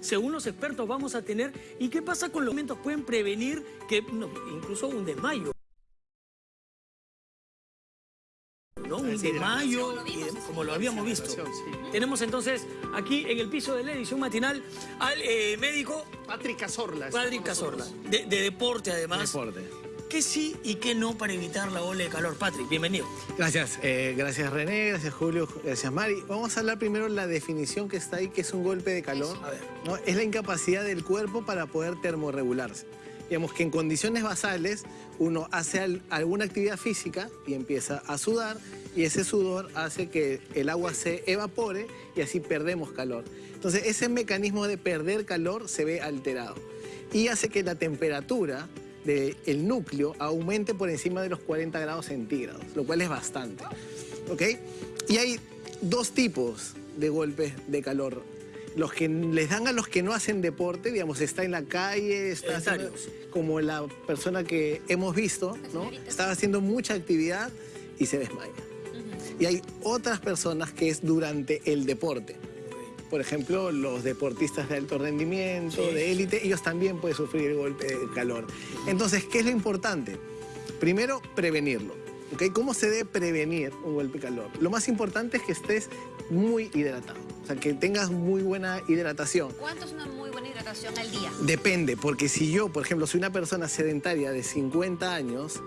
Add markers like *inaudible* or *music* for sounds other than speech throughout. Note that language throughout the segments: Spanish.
según los expertos, vamos a tener? ¿Y qué pasa con los alimentos? ¿Pueden prevenir que no, incluso un desmayo? ¿no? Un desmayo, como lo habíamos visto. Tenemos entonces aquí en el piso de la edición matinal al eh, médico Patrick Cazorla. Patrick. Cazorla, de, de deporte además. Deporte. ¿Qué sí y qué no para evitar la ola de calor? Patrick, bienvenido. Gracias, eh, gracias René, gracias Julio, gracias Mari. Vamos a hablar primero de la definición que está ahí, que es un golpe de calor. A ver. ¿no? Es la incapacidad del cuerpo para poder termorregularse. Digamos que en condiciones basales uno hace al- alguna actividad física y empieza a sudar y ese sudor hace que el agua se evapore y así perdemos calor. Entonces ese mecanismo de perder calor se ve alterado y hace que la temperatura del núcleo aumente por encima de los 40 grados centígrados, lo cual es bastante. ¿Ok? Y hay dos tipos de golpes de calor. Los que les dan a los que no hacen deporte, digamos, está en la calle, está haciendo- como la persona que hemos visto, ¿no? Estaba haciendo mucha actividad y se desmaya. Y hay otras personas que es durante el deporte. Por ejemplo, los deportistas de alto rendimiento, Sí. de élite, ellos también pueden sufrir el golpe de calor. Entonces, ¿qué es lo importante? Primero, prevenirlo. ¿ok? ¿Cómo se debe prevenir un golpe de calor? Lo más importante es que estés muy hidratado, o sea, que tengas muy buena hidratación. ¿Cuánto es una muy buena hidratación al día? Depende, porque si yo, por ejemplo, soy una persona sedentaria de 50 años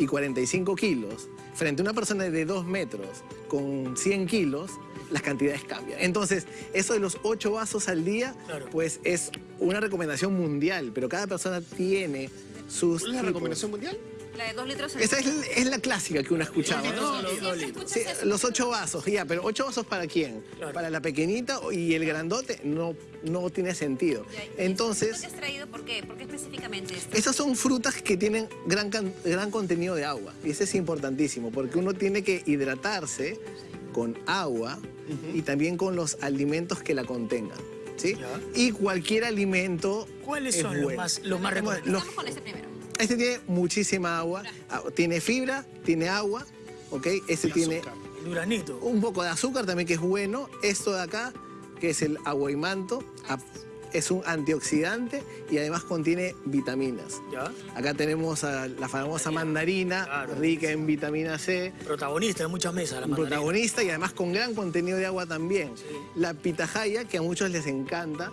y 45 kilos, frente a una persona de 2 metros con 100 kilos, las cantidades cambian. Entonces, eso de los 8 vasos al día, Claro. pues es una recomendación mundial, pero cada persona tiene sus... ¿Cuál es la recomendación mundial? La de dos litros al Esa es, la clásica que uno ha escuchado, Dos ¿no? Sí, dos sí, litros. Sí, los ocho vasos, ya, pero ocho vasos para quién? Claro. Para la pequeñita y el grandote no, no tiene sentido. Ya, ¿y Entonces... ¿Esto que has traído por qué? ¿Por qué específicamente esto? Esas son frutas que tienen gran, gran contenido de agua. Y eso es importantísimo, porque uno tiene que hidratarse con agua y también con los alimentos que la contengan. ¿sí? Ya. Y cualquier alimento ¿Cuáles es son los más, los más recomendables? los- con este primero. Este tiene muchísima agua, ah, tiene fibra, tiene agua, ¿ok? Este Y tiene azúcar. Duranito. un poco de azúcar también que es bueno. Esto de acá, que es el aguaimanto, ah, es un antioxidante y además contiene vitaminas. ¿Ya? Acá tenemos a la famosa mandarina, Claro. rica en vitamina C, Protagonista de muchas mesas, la mandarina. protagonista y además con gran contenido de agua también. La pitahaya, que a muchos les encanta.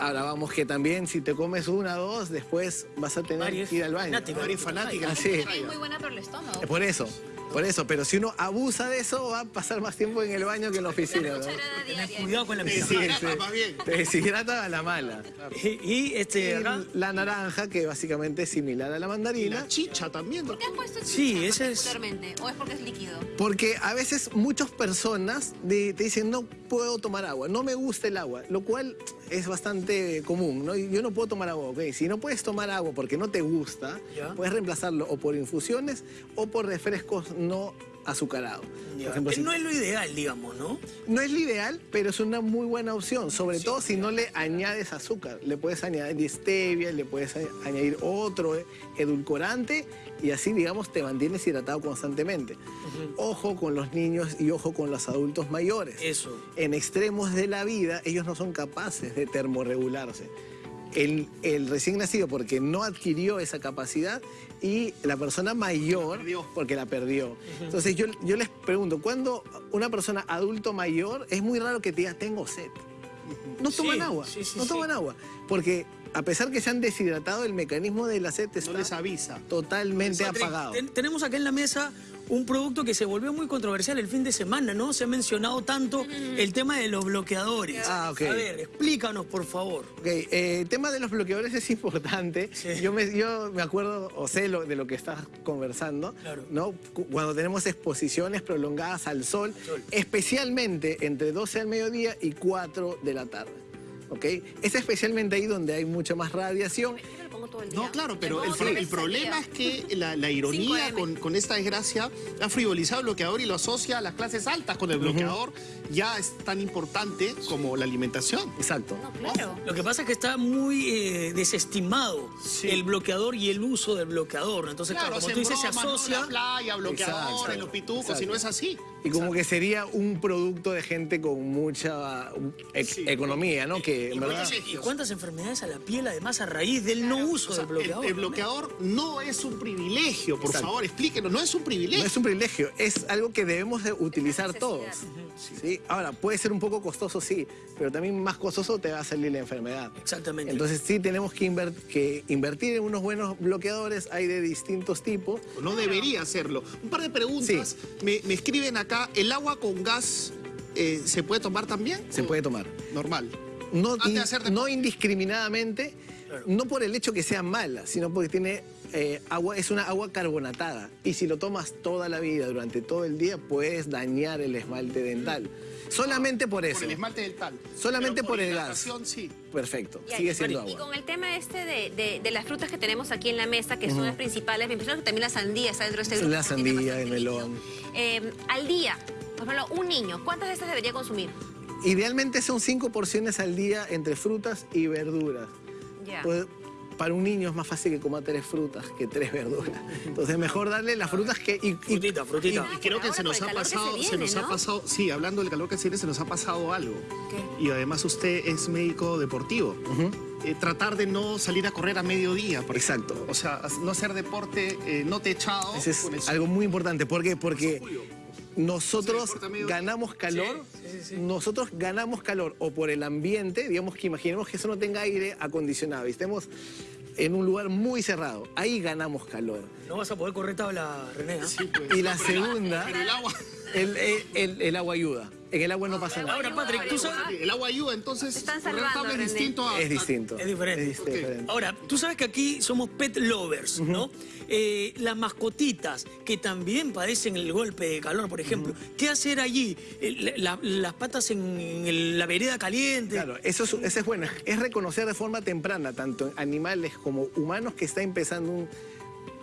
Ahora vamos que también si te comes una o dos, después vas a tener que ir al baño. fanática. Mari es fanática. Así es. Es muy buena para el estómago. Por eso, por eso. Pero si uno abusa de eso, va a pasar más tiempo en el baño que en la oficina. ¿no? Cuidado con la Sí, mesa. sí. bien. Te deshidrata a la mala. Y, y este acá. La naranja, que básicamente es similar a la Y mandarina. la chicha también. ¿Por qué has puesto Sí, chicha ese es-? ¿O es porque es líquido? Porque a veces muchas personas de- te dicen no puedo tomar agua, no me gusta el agua, lo cual es bastante común, ¿no? Yo no puedo tomar agua, ok. Si no puedes tomar agua porque no te gusta, Ya. puedes reemplazarlo o por infusiones o por refrescos no Por ejemplo, si- No es lo ideal, digamos, ¿no? no es lo ideal, pero es una muy buena opción, sobre todo si no le añades azúcar. Le puedes añadir stevia, le puedes añadir otro eh, edulcorante y así, digamos, te mantienes hidratado constantemente. Ojo con los niños y ojo con los adultos mayores. Eso. En extremos de la vida, ellos no son capaces de termorregularse. El, el recién nacido porque no adquirió esa capacidad y la persona mayor porque la perdió. Entonces yo, yo les pregunto, cuando una persona adulto mayor, es muy raro que te diga, tengo sed. No toman Sí, agua, sí, sí, no toman agua. Porque a pesar que se han deshidratado, el mecanismo de la sed No está les avisa. totalmente apagado. ten- tenemos acá en la mesa un producto que se volvió muy controversial el fin de semana, ¿no? Se ha mencionado tanto el tema de los bloqueadores. Ah, ok. A ver, explícanos, por favor. Ok, eh, el tema de los bloqueadores es importante. Sí. Yo, me, yo me acuerdo o sé lo, de lo que estás conversando, Claro. ¿no? Cu- Cuando tenemos exposiciones prolongadas al sol, Sol. especialmente entre 12 al mediodía y 4 de la tarde. ¿Ok? Es especialmente ahí donde hay mucha más radiación Todo el día. No, claro, pero el, pro- problema es que la, la ironía 5M. con, con esta desgracia ha frivolizado el bloqueador y lo asocia a las clases altas con el bloqueador. Ya es tan importante como la alimentación. Exacto. No, claro. Lo que pasa es que está muy eh, desestimado Sí. el bloqueador y el uso del bloqueador. ¿no? Entonces, claro, como se tú dices, se broma, ¿no? asocia. En la playa, bloqueador, Exacto. en los pitucos, Exacto. y no es así. Y como que sería un producto de gente con mucha e- Sí. economía, ¿no? Que Y verdad... cuántas- ¿Y cuántas enfermedades a la piel, además, a raíz del no uso O sea, del bloqueador? El, el bloqueador no es un privilegio, por Exacto. favor, explíquenos, no es un privilegio. No es un privilegio, es algo que debemos de utilizar todos. ¿sí? Ahora, puede ser un poco costoso, sí, pero también más costoso te va a salir la enfermedad. Exactamente. Entonces sí tenemos que, inver- que invertir en unos buenos bloqueadores, hay de distintos tipos. No debería hacerlo. Un par de preguntas. Me, me escriben acá, ¿el agua con gas eh, se puede tomar también? Se ¿O puede tomar. Normal. No, Antes de in- no indiscriminadamente, no por el hecho que sea mala, sino porque tiene eh, agua, es una agua carbonatada. Y si lo tomas toda la vida, durante todo el día, puedes dañar el esmalte dental. Solamente por eso. Por el esmalte del tal. Solamente Pero por el gas. sí. Perfecto, sigue y- siendo Y agua. con el tema este de, de- de las frutas que tenemos aquí en la mesa, que son las principales, me impresiona que también la sandía está dentro de este grupo. La sandía, el melón. Eh, al día, por ejemplo, un niño, ¿cuántas de estas debería consumir? Idealmente son cinco porciones al día entre frutas y verduras. Pues, para un niño es más fácil que coma tres frutas que tres verduras. Entonces mejor darle las frutas que... y- y- Frutita, frutita. Y creo que se nos ha se pasado, se, nos ha pasado, sí, hablando del calor que se viene, se nos ha pasado algo. ¿Qué? Y además usted es médico deportivo. Eh, tratar de no salir a correr a mediodía, por Exacto. ejemplo. O sea, no hacer deporte eh, no techado. Ese es con el algo muy importante. ¿Por qué? Porque Julio. Nosotros ganamos calor, nosotros ganamos calor o por el ambiente, digamos que imaginemos que eso no tenga aire acondicionado y estemos en un lugar muy cerrado, ahí ganamos calor. No vas a poder correr tabla, René. Sí, pues. Y la segunda, Pero el agua, el, el- el- el agua ayuda. En el agua no pasa nada. Ahora, Patrick, tú sabes... el agua ayuda, entonces están salvando, es distinto a... Es distinto. Es diferente. Es. Ahora, tú sabes que aquí somos pet lovers, ¿no? Eh, las mascotitas que también padecen el golpe de calor, por ejemplo. ¿Qué hacer allí? Eh, la- las patas en, en el- la vereda caliente. Claro, eso es, eso es bueno. Es reconocer de forma temprana, tanto en animales como humanos, que está empezando un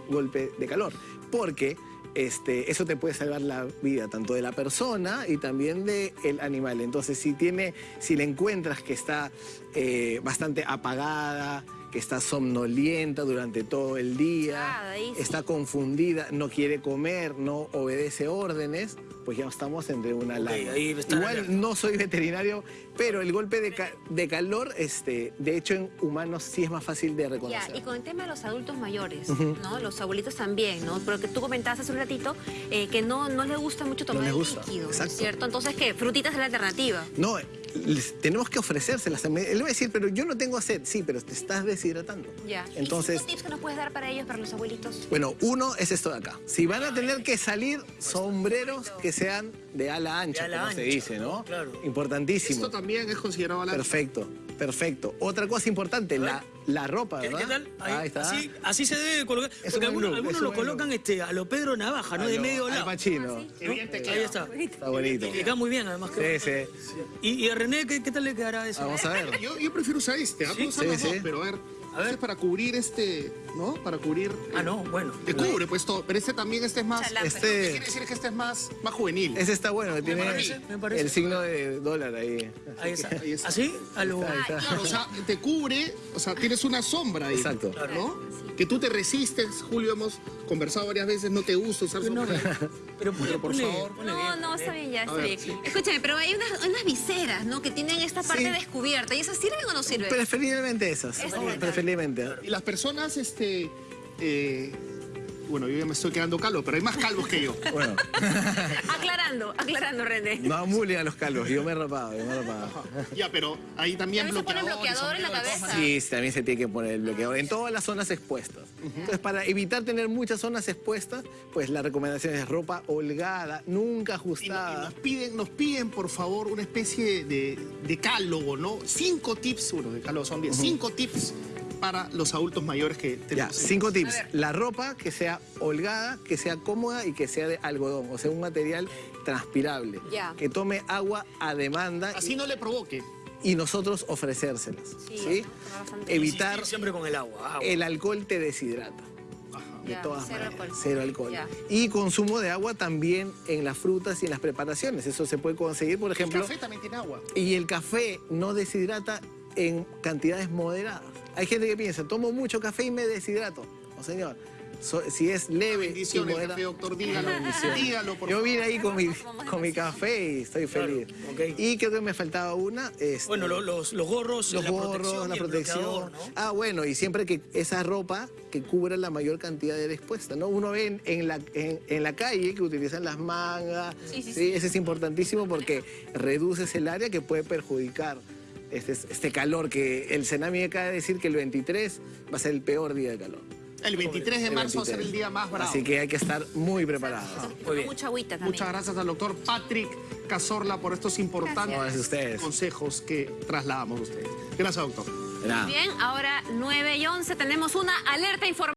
golpe de calor. Porque este, eso te puede salvar la vida tanto de la persona y también del animal. Entonces, si, tiene, si le encuentras que está eh, bastante apagada, que está somnolienta durante todo el día, Ah, sí. está confundida, no quiere comer, no obedece órdenes, pues ya estamos entre una larga. Igual no soy veterinario, pero el golpe de, ca- de calor, este, de hecho en humanos sí es más fácil de Ya, reconocer. y con el tema de los adultos mayores, ¿no? Los abuelitos también, ¿no? Pero que tú comentaste hace un ratito eh, que no, no le gusta mucho tomar les el gusta, líquido, ¿no es exacto. cierto? Entonces, ¿qué? Frutitas es la alternativa. No, les- tenemos que ofrecérselas. Él va a decir, pero yo no tengo sed. Sí, pero te estás deshidratando. Ya. Entonces, ¿Y cinco tips que nos puedes dar para ellos, para los abuelitos? bueno, uno es esto de acá. Si van a tener que salir, sombreros que sean de ala ancha, De ala como se ancha, dice, ¿no? claro. Importantísimo. Esto también es considerado la... Perfecto, perfecto. Otra cosa importante, la, la ropa, ¿Qué, ¿verdad? qué tal? Ahí, está. Así, así se debe colocar. Es Porque algunos, look, algunos lo colocan look. este, a lo Pedro Navaja, ¿no? De medio lado. Qué bien te Ahí está. Está bonito. Le queda muy bien, además. Sí, sí. ¿Y, y a René qué, qué tal le quedará eso? Vamos a ver. Yo, yo prefiero usar este, ¿ah? Sí, sí, los dos, sí. pero a ver, A ver. este es para cubrir este, ¿no? Para cubrir... Ah, no, bueno. Te cubre pues todo, pero este también, este es más... Que Este- quiere decir que este es más, más juvenil. Ese está bueno, tiene parece, me parece. el signo de dólar ahí. Ahí está. Ahí está. ¿Así? A lo... Ahí está. Claro, o sea, te cubre, o sea, tienes una sombra ahí. Exacto. ¿No? Que tú te resistes, Julio, hemos conversado varias veces, no te gusta usar No, pero Pero por favor. ponle No, bien, no, está bien, ya, está bien. sí. Escúchame, pero hay unas, unas viseras, ¿no? Que tienen esta parte Sí. descubierta. ¿Y esas sirven o no sirven? Preferiblemente esas. Esas me Preferiblemente. Y las personas, este... eh, bueno, yo ya me estoy quedando calvo, pero hay más calvos que yo. *laughs* Bueno, *laughs* Aclarando, aclarando, René. no amulen a los calvos. Yo me he rapado, yo me he rapado. *laughs* Ya, pero ahí también También se pone bloqueador. bloqueador en la cabeza. Sí, también se tiene que poner el bloqueador en todas las zonas expuestas. Entonces, para evitar tener muchas zonas expuestas, pues la recomendación es ropa holgada, nunca Y, no- y ajustada. nos piden, nos piden, por favor, una especie de decálogo, ¿no? Cinco tips, bueno, decálogo son diez, cinco tips para los adultos mayores que Ya, tenemos. cinco tips. La ropa que sea holgada, que sea cómoda y que sea de algodón, o sea, un material transpirable. Ya. Que tome agua a demanda. Así no le provoque. y nosotros ofrecérselas. Sí. Evitar Insistir siempre con el agua. agua. el alcohol te deshidrata. De Ya, todas cero maneras, alcohol. cero alcohol. Ya. Y consumo de agua también en las frutas y en las preparaciones. Eso se puede conseguir, por El ejemplo. café también tiene agua. Y el café no deshidrata en cantidades moderadas. Hay gente que piensa, tomo mucho café y me deshidrato. No, señor. So- si es leve y moderado. doctor, dígalo. Bendiciones. Dígalo, por Yo vine ahí con mi, con mi café y estoy Claro, feliz. Y creo que me faltaba una. este, Bueno, lo- los, los gorros, los la gorros, protección, la protección. Ah, bueno, y siempre que esa ropa que cubra la mayor cantidad de expuesta, ¿no? Uno ve en, en la, en, en la calle que utilizan las mangas. Sí, sí, sí. Ese es importantísimo porque reduces el área que puede perjudicar este, este calor que el Senami acaba de decir que el 23 va a ser el peor día de calor. El 23 de marzo va a ser 23. el día más bravo. Así que hay que estar muy preparados. Muy bien. Mucha agüita también. Muchas gracias al doctor Patrick Cazorla por estos importantes Gracias consejos que trasladamos a ustedes. Gracias, doctor. Nada. Bien, ahora 9 y 11 tenemos una alerta informativa.